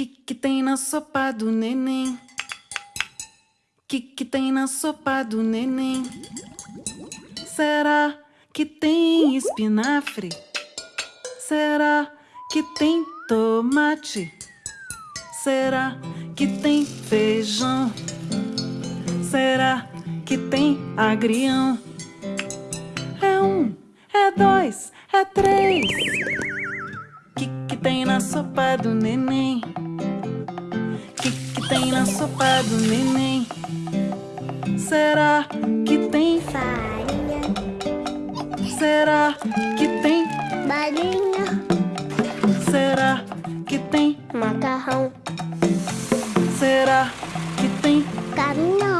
Que que tem na sopa do neném? Que que tem na sopa do neném? Será que tem espinafre? Será que tem tomate? Será que tem feijão? Será que tem agrião? É um, é dois, é três. Que que tem na sopa do neném? Tem na sopa do neném? Será que tem farinha? Será que tem balinha? Será que tem macarrão? Será que tem caminhão?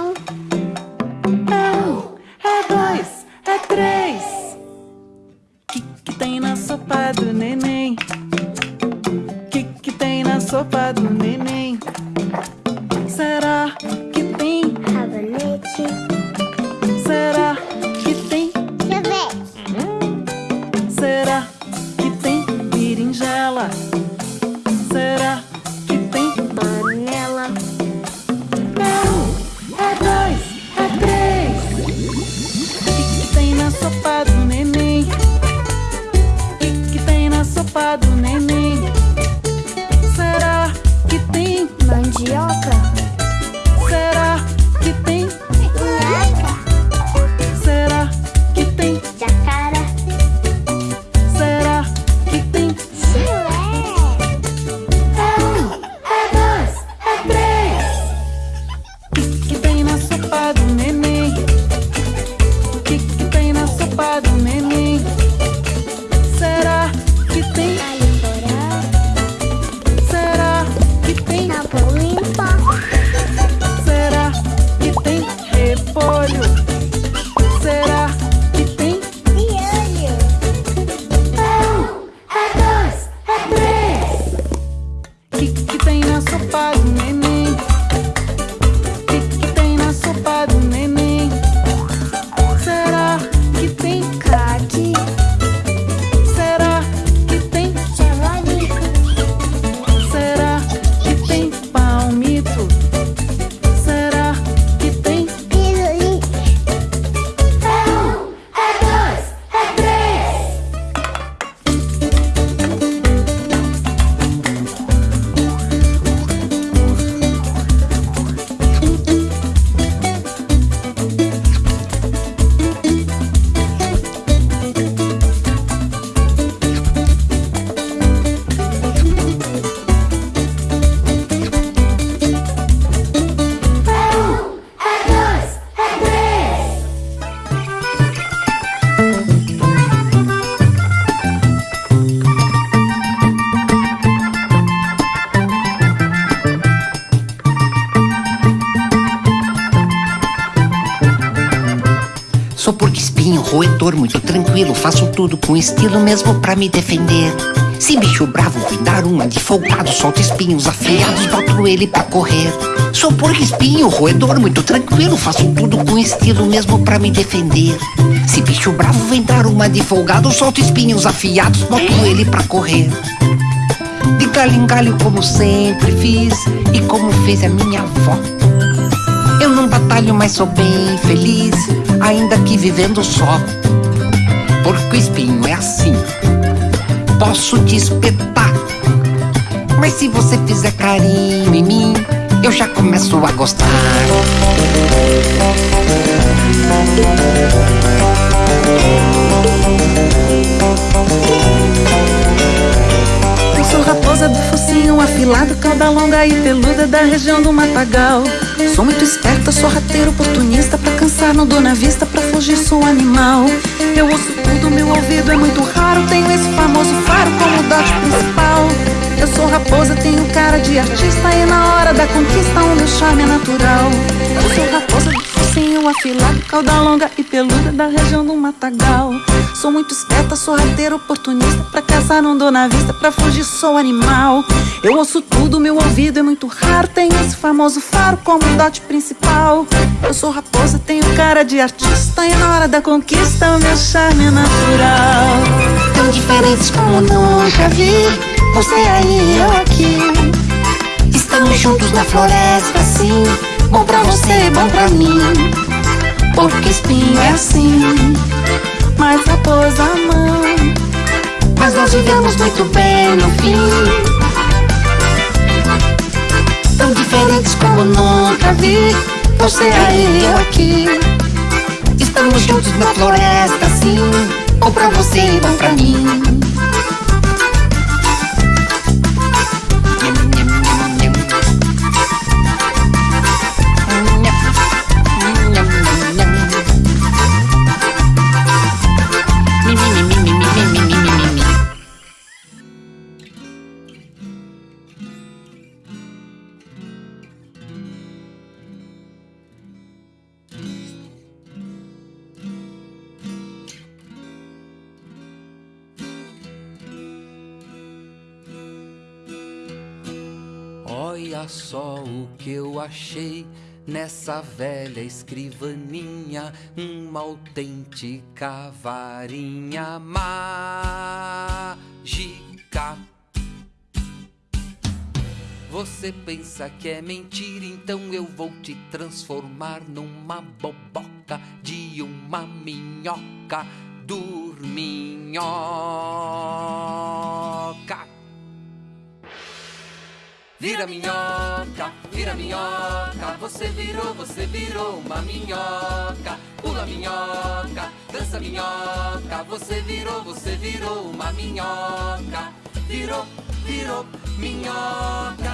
Roedor, muito tranquilo. Faço tudo com estilo mesmo pra me defender. Se bicho bravo vem dar uma de folgado, solto espinhos afiados, boto ele pra correr. Sou porco espinho, roedor, muito tranquilo. Faço tudo com estilo mesmo pra me defender. Se bicho bravo vem dar uma de folgado, solto espinhos afiados, boto ele pra correr. De galho em galho, como sempre fiz, e como fez a minha avó. Eu não batalho, mas sou bem feliz, ainda que vivendo só. Porco espinho é assim, posso te espetar. Mas se você fizer carinho em mim, eu já começo a gostar. Eu sou raposa do focinho afilado, cauda longa e peluda da região do Matagal. Sou muito esperta, sou rateiro oportunista, pra cansar não dou na vista, pra fugir sou animal. Eu ouço tudo, meu ouvido é muito raro, tenho esse famoso faro como dote principal. Eu sou raposa, tenho cara de artista e na hora da conquista o meu charme é natural. Eu sou raposa focinho afilado, cauda longa e peluda da região do Matagal. Sou muito esperta, sou rateiro oportunista, pra caçar não dou na vista, pra fugir sou animal. Eu ouço tudo, meu ouvido é muito raro, tenho esse famoso faro como dote principal. Eu sou raposa, tenho cara de artista e na hora da conquista o meu charme é natural. Tão diferentes como nunca vi, você aí eu aqui. Estamos juntos na floresta, sim. Bom pra você, bom pra mim. Porque espinho é assim, mas raposa não. Mas nós vivemos muito bem no fim. Tão diferentes como nunca vi. Você aí, eu aqui. Estamos juntos na floresta, sim. Bom pra você, bom pra mim. Achei nessa velha escrivaninha, uma autêntica varinha mágica. Você pensa que é mentira, então eu vou te transformar numa boboca de uma minhoca dorminhoca. Vira minhoca, vira minhoca, você virou, você virou uma minhoca. Pula minhoca, dança minhoca, você virou, você virou uma minhoca. Virou, virou minhoca.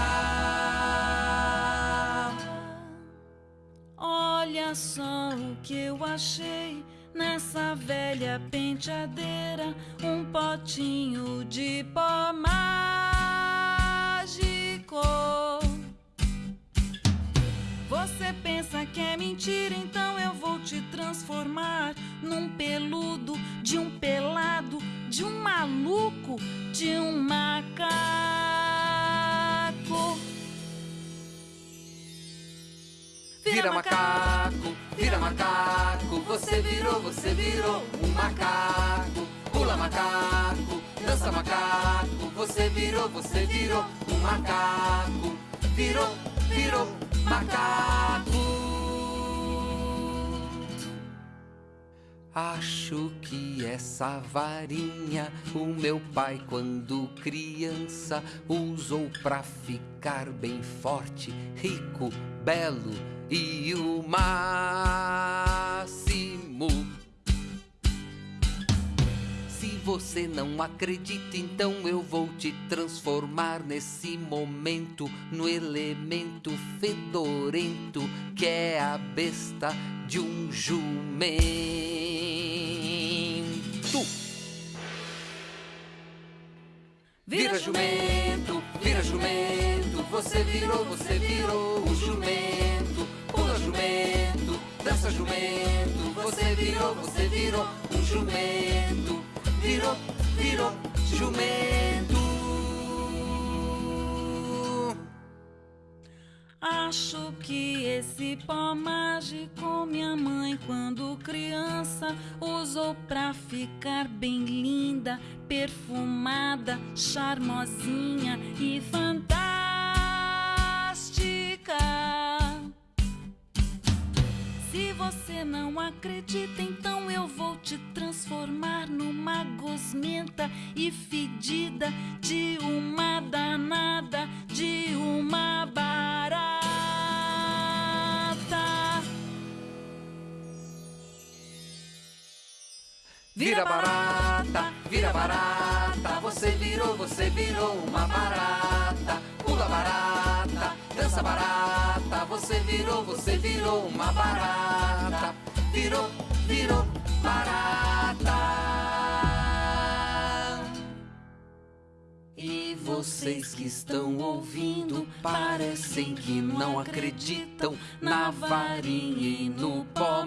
Olha só o que eu achei nessa velha penteadeira, um potinho de pó Você pensa que é mentira, então eu vou te transformar num peludo, de um pelado, de um maluco, de um macaco. Vira macaco, vira macaco, você virou, você virou um macaco. Pula macaco, dança macaco, você virou, você virou um macaco. Virou, virou macaco. Acho que essa varinha o meu pai, quando criança, usou pra ficar bem forte, rico, belo e o máximo. Você não acredita, então eu vou te transformar nesse momento no elemento fedorento que é a besta de um jumento. Vira jumento, vira jumento, você virou, você virou o jumento. Pula jumento, dança jumento, você virou, você virou um jumento. Virou, virou jumento. Acho que esse pó mágico minha mãe, quando criança, usou pra ficar bem linda, perfumada, charmosinha e fantástica. Se você não acredita, então eu vou te transformar numa gosmenta e fedida de uma danada, de uma barata. Vira barata, vira barata, você virou, você virou uma barata. Pula barata, dança barata, você virou, você virou uma barata. Virou, virou barata. E vocês que estão ouvindo parecem que não acreditam na varinha e no pó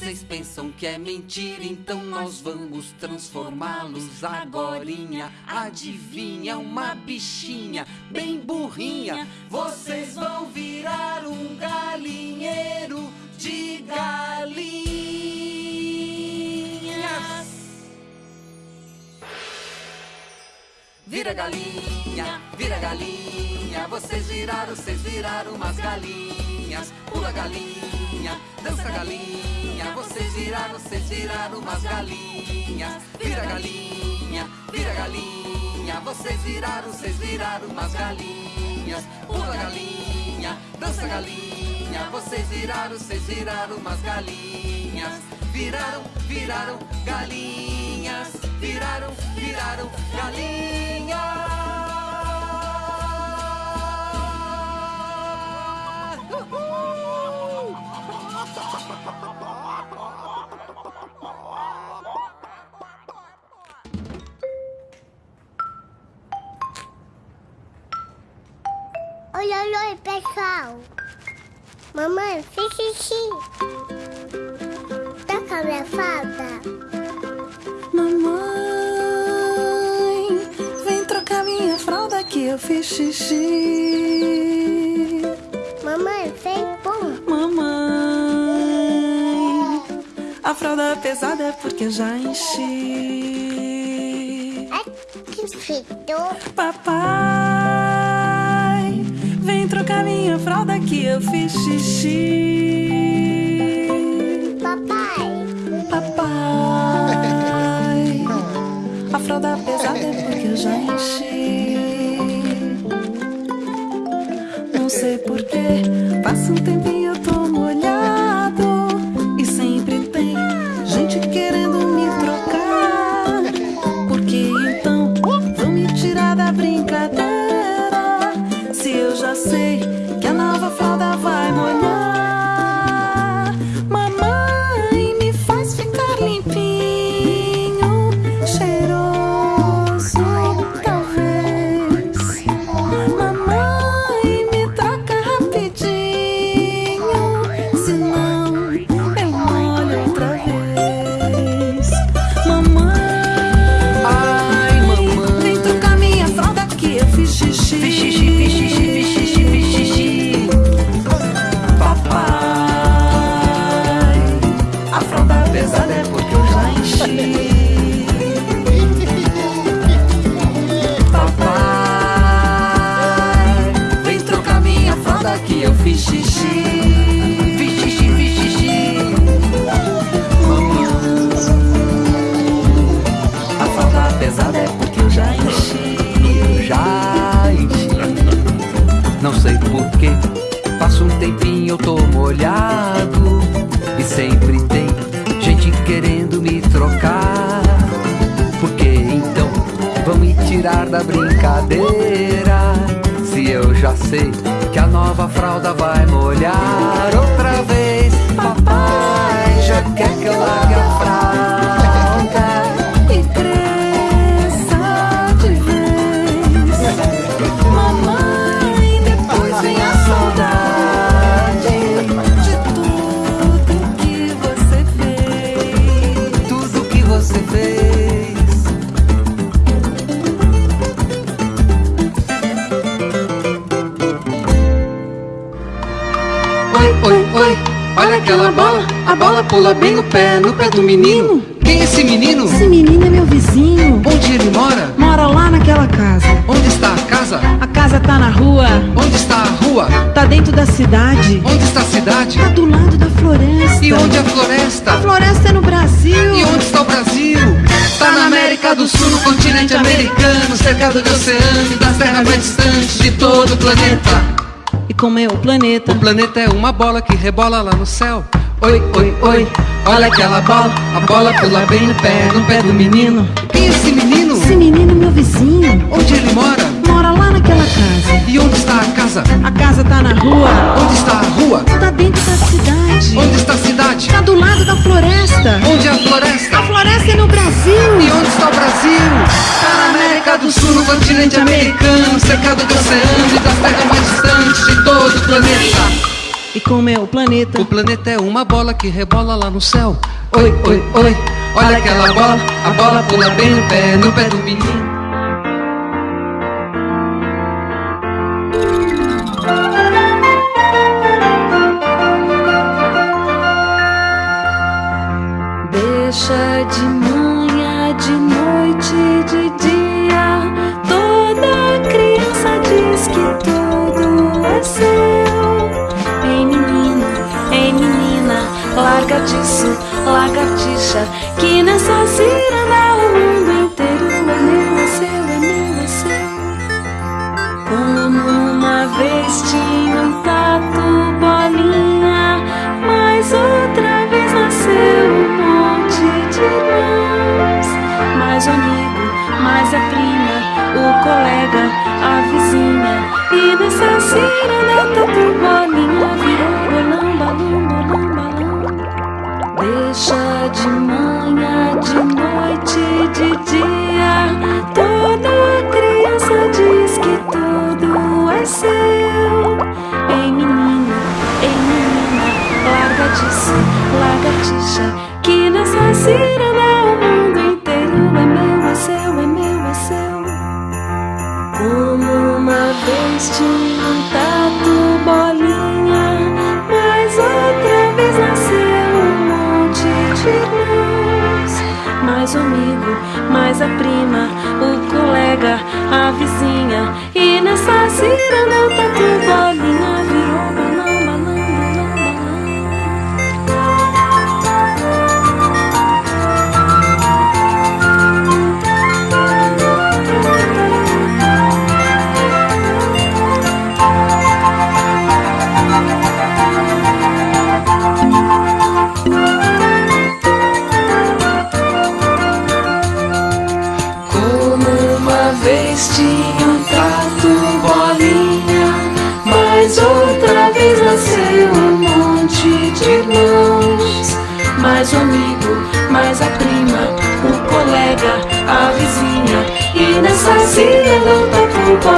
Vocês pensam que é mentira, então nós vamos transformá-los agorinha. Adivinha, uma bichinha bem burrinha. Vocês vão virar um galinheiro de galinhas. vira galinha, vira galinha. Vocês viraram, vocês viraram umas galinhas. Pula galinha, dança galinha. Vocês viraram, vocês viraram umas galinhas. Vira galinha, vira galinha. Vocês viraram, vocês viraram umas galinhas. Pula galinha, dança galinha. Vocês viraram, vocês viraram umas galinhas. Viraram, viraram galinhas. Viraram, viraram galinhas. Oi, oi, oi, pessoal. Mamãe, fiz xixi. Tá com a minha falda? Mamãe, vem trocar minha fralda que eu fiz xixi. Mamãe, a fralda pesada é porque eu já enchi. É que fitou. Papai, vem trocar minha fralda que eu fiz xixi. Papai, Papai, a fralda pesada é porque eu já enchi. Não sei porquê, passa um tempinho sei porquê. Passa um tempinho, eu tô molhado. E sempre tem gente querendo me trocar. Por que então vão me tirar da brincadeira? Se eu já sei que a nova fralda vai molhar outra vez. Papai já quer que eu largue a fralda. Aquela bola. A bola pula bem no pé, no pé do menino. Quem é esse menino? Esse menino é meu vizinho. Onde ele mora? Mora lá naquela casa. Onde está a casa? A casa tá na rua, Onde está a rua? tá dentro da cidade, Onde está a cidade? tá do lado da floresta. E onde é a floresta? A floresta é no Brasil. E onde está o Brasil? Tá na América do Sul, no continente americano, cercado de oceano e das terras mais distantes de todo o planeta. E como é o planeta? O planeta é uma bola que rebola lá no céu. Oi, oi, oi, olha aquela bola. A bola pula bem no pé, no pé do menino. Quem é esse menino? Esse menino é meu vizinho. Onde ele mora? Mora lá naquela casa. E onde está a casa? A casa tá na rua, Onde está a rua? tá dentro da cidade. Onde está a cidade? Tá do lado da floresta. Onde é a floresta? A floresta é no Brasil. E onde está o Brasil? Tá na América do Sul, no continente americano, cercado de oceano e das terras mais distantes de todo o planeta. E como é o planeta? O planeta é uma bola que rebola lá no céu. Oi, oi, oi, olha aquela bola. A bola pula bem no pé, no pé do menino. Lagartixa, que nessa ciranda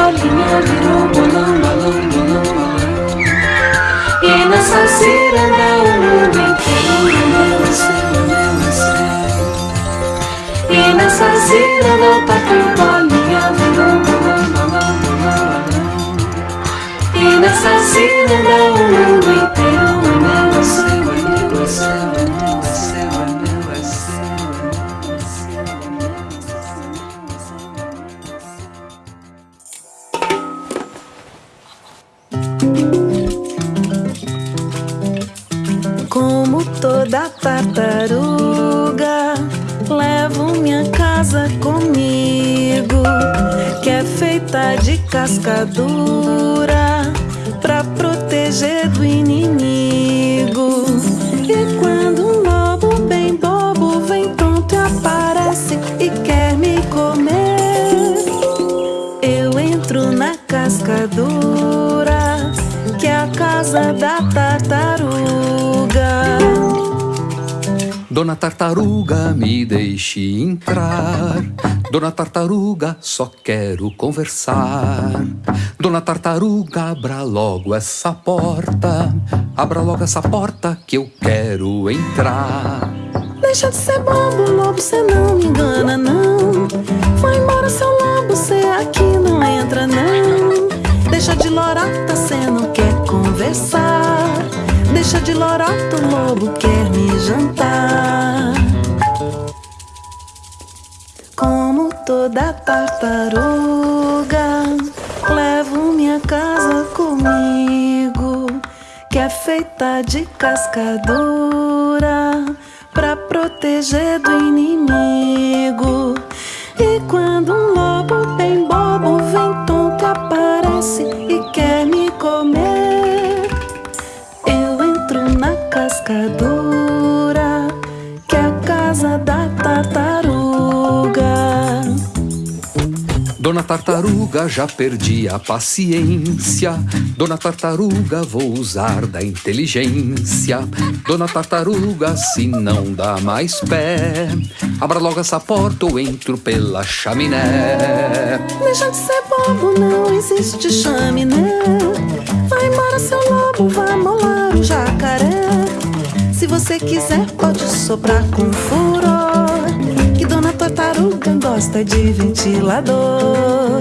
bolinha virou bolão, balão, bolão, balão. E nessa ciranda o mundo inteiro seu. E nessa ciranda o tatu bolinha virou bolão, balão, balão, balão. E nessa ciranda o mundo inteiro tartaruga, levo minha casa comigo, que é feita de cascadura, pra proteger do inimigo. E quando um lobo bem bobo vem pronto e aparece e quer me comer, eu entro na cascadura, que é a casa da Dona Tartaruga, me deixe entrar. Dona Tartaruga, só quero conversar. Dona Tartaruga, abra logo essa porta. Abra logo essa porta que eu quero entrar. Deixa de ser bobo, lobo, cê não me engana, não. Vai embora, seu lobo, cê aqui não entra, não. Deixa de lorota, cê não quer conversar. Deixa de lorota, o lobo quer me jantar. Como toda tartaruga, levo minha casa comigo, que é feita de cascadura, pra proteger do inimigo. E quando um lobo bem bobo vem tonto, aparece e que é a casa da tartaruga. Dona Tartaruga, já perdi a paciência. Dona Tartaruga, vou usar da inteligência. Dona Tartaruga, se não dá mais pé, abra logo essa porta ou entro pela chaminé. Deixa de ser bobo, não existe chaminé. Vai embora, seu lobo, vá molar o jacaré. Se você quiser, pode soprar com furor. Que Dona Tartaruga gosta de ventilador.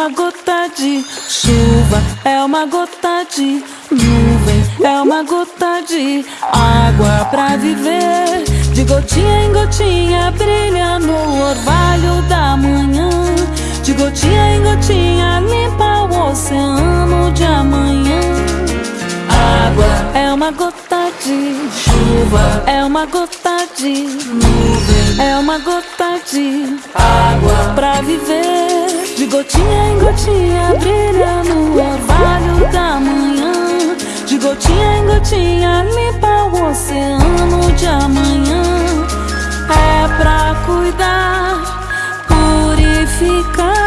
Uma gota de chuva, é uma gota de nuvem, é uma gota de água pra viver. De gotinha em gotinha brilha no orvalho da manhã. De gotinha em gotinha limpa o oceano de amanhã. Água é uma gota de chuva, é uma gota de nuvem, é uma gota de água pra viver. Gotinha em gotinha brilha no orvalho da manhã. De gotinha em gotinha limpa o oceano de amanhã. É pra cuidar, purificar.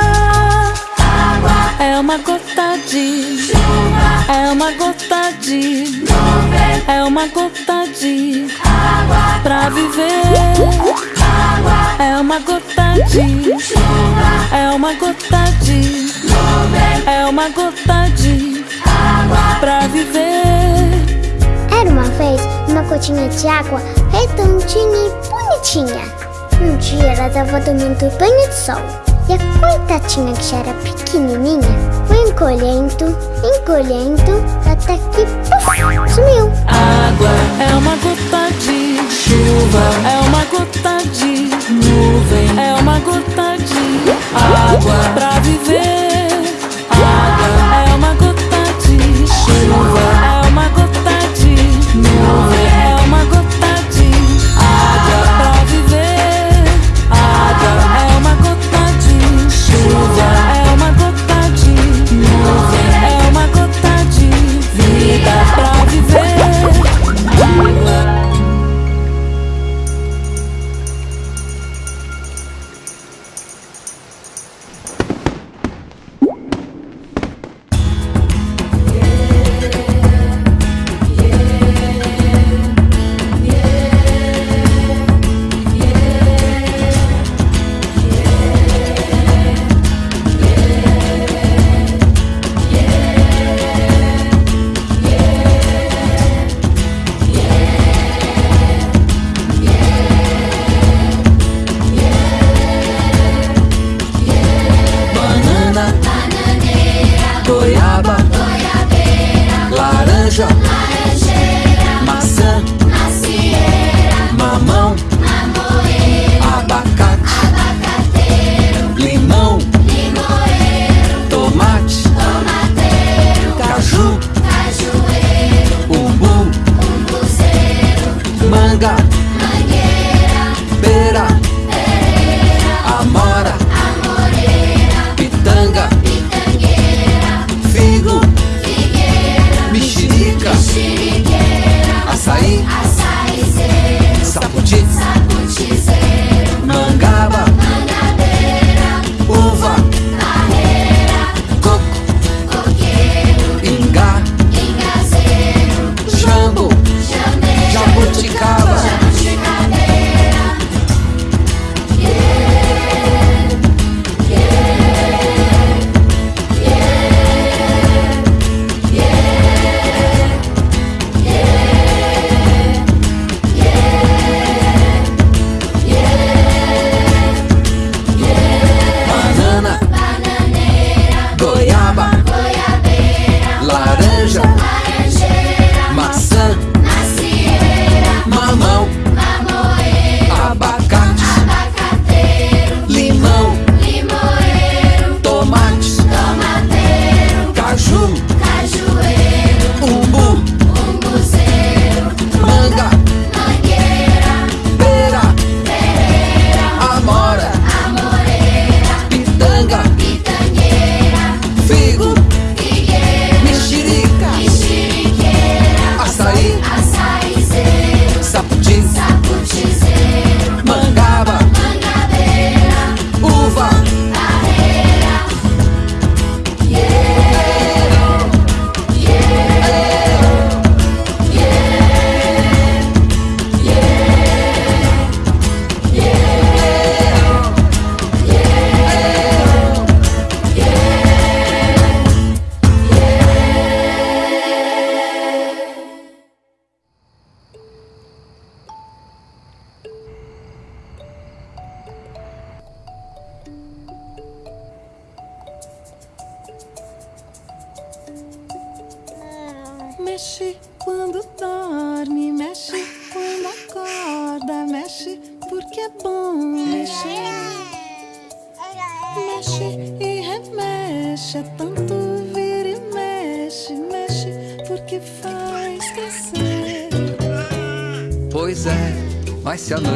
É uma gota de chuva, é uma gota de nuvem, é uma gota de água pra viver. É uma gota de chuva, é uma gota de nuvem, é uma gota de água pra viver. Era uma vez uma gotinha de água redondinha e bonitinha. Um dia ela tava tomando banho de sol. E a coitadinha que já era pequenininha foi encolhendo, encolhendo, até que puf, sumiu. Água é uma gota de chuva, é uma gota de nuvem, é uma gota de água pra viver.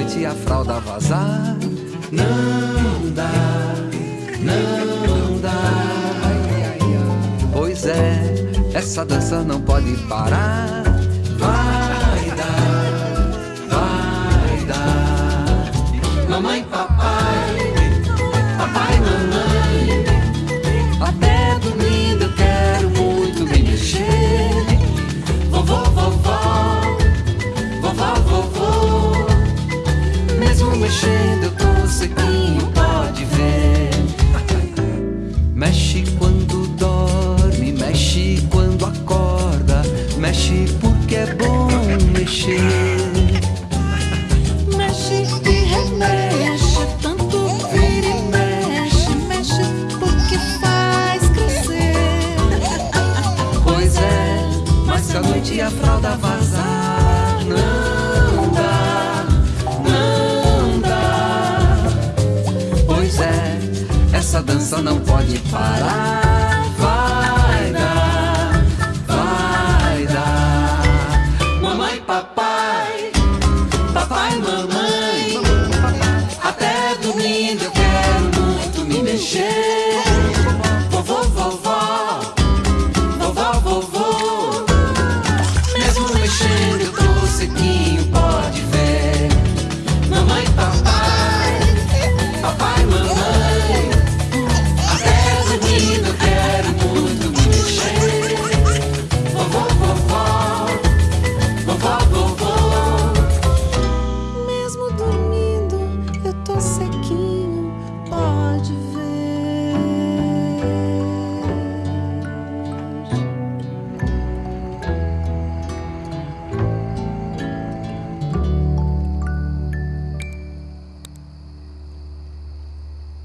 Mas se